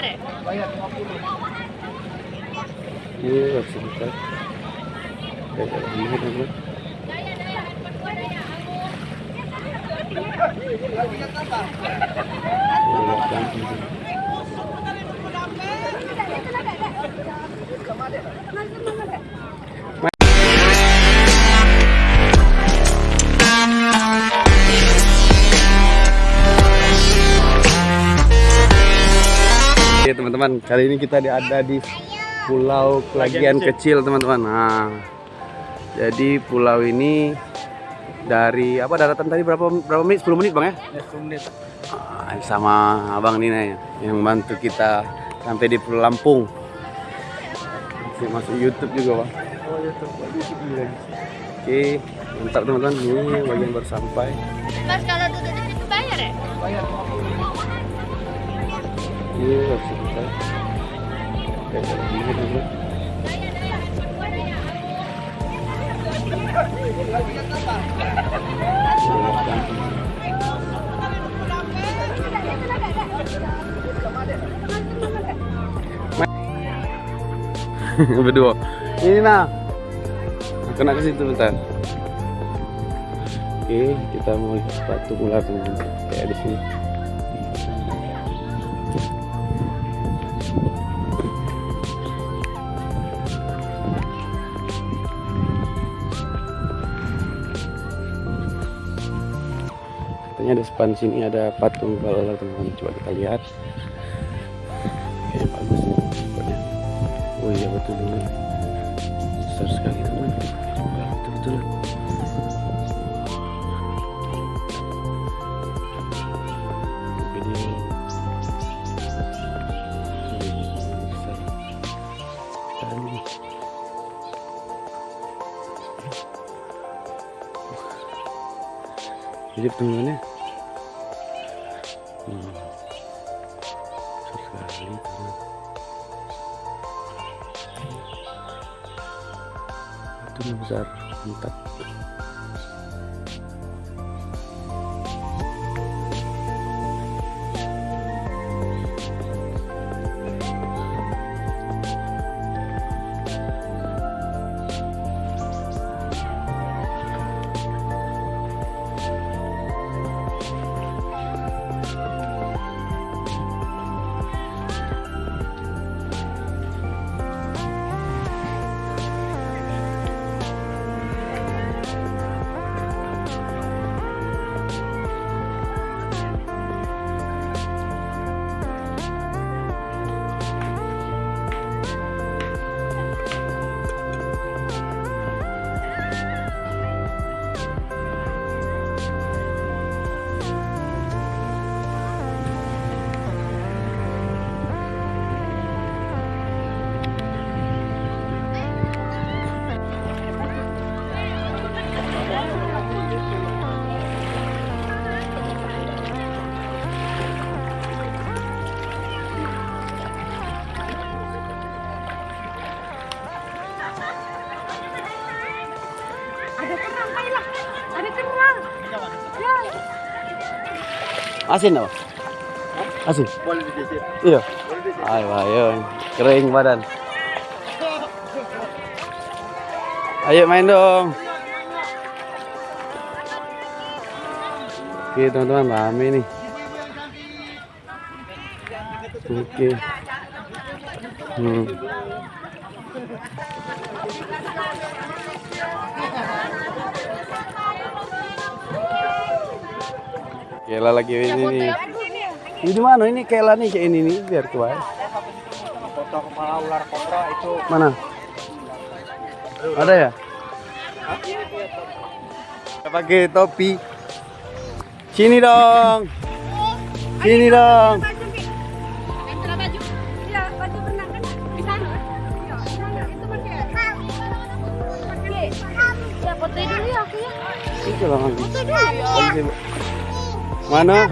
bayar ya? Bayar 50. Iya, sebentar. Kayak ini, teman-teman. Teman-teman, kali ini kita ada di Pulau Kelagian kecil teman-teman. Nah, jadi pulau ini dari apa daratan tadi berapa berapa menit? 10 menit bang ya? Ya, 10 menit. Ah, sama abang Nina ya, yang bantu kita sampai di Pulau Lampung. Masih masuk YouTube juga bang. Oh, YouTube. Oke, mantap teman-teman. Ini bagian baru sampai. Mas kalau duduk di situ bayar ya? Bayar 50. Sebentar. Kayak. Berdua. Ini nah. Kena ke situ bentar. Oke, kita mau lihat sepatu ular teman-teman. Kayak di sini. Katanya ada depan sini ada patung ular teman-teman. Coba kita lihat. Oke, bagus nih. Oh iya betul teman. Besar sekali teman. Besar. Sekali. hidup teman-teman ya hmm. sekali itu besar mantap asin apa? Asin? Iya. Ayo ayo. Kering badan. Ayo main dong. Oke teman-teman rame nih. Oke. Hmm. Kela lagi ini nih. Ini di mana ini Kela nih kayak ini nih biar tua. Foto kepala ular kobra itu Mana? Ada ya? Kita pakai topi. Sini dong. Sini dong. Iya, kan. Iya. Ya, foto dulu ya, aku ya. Foto dulu ya. Mana?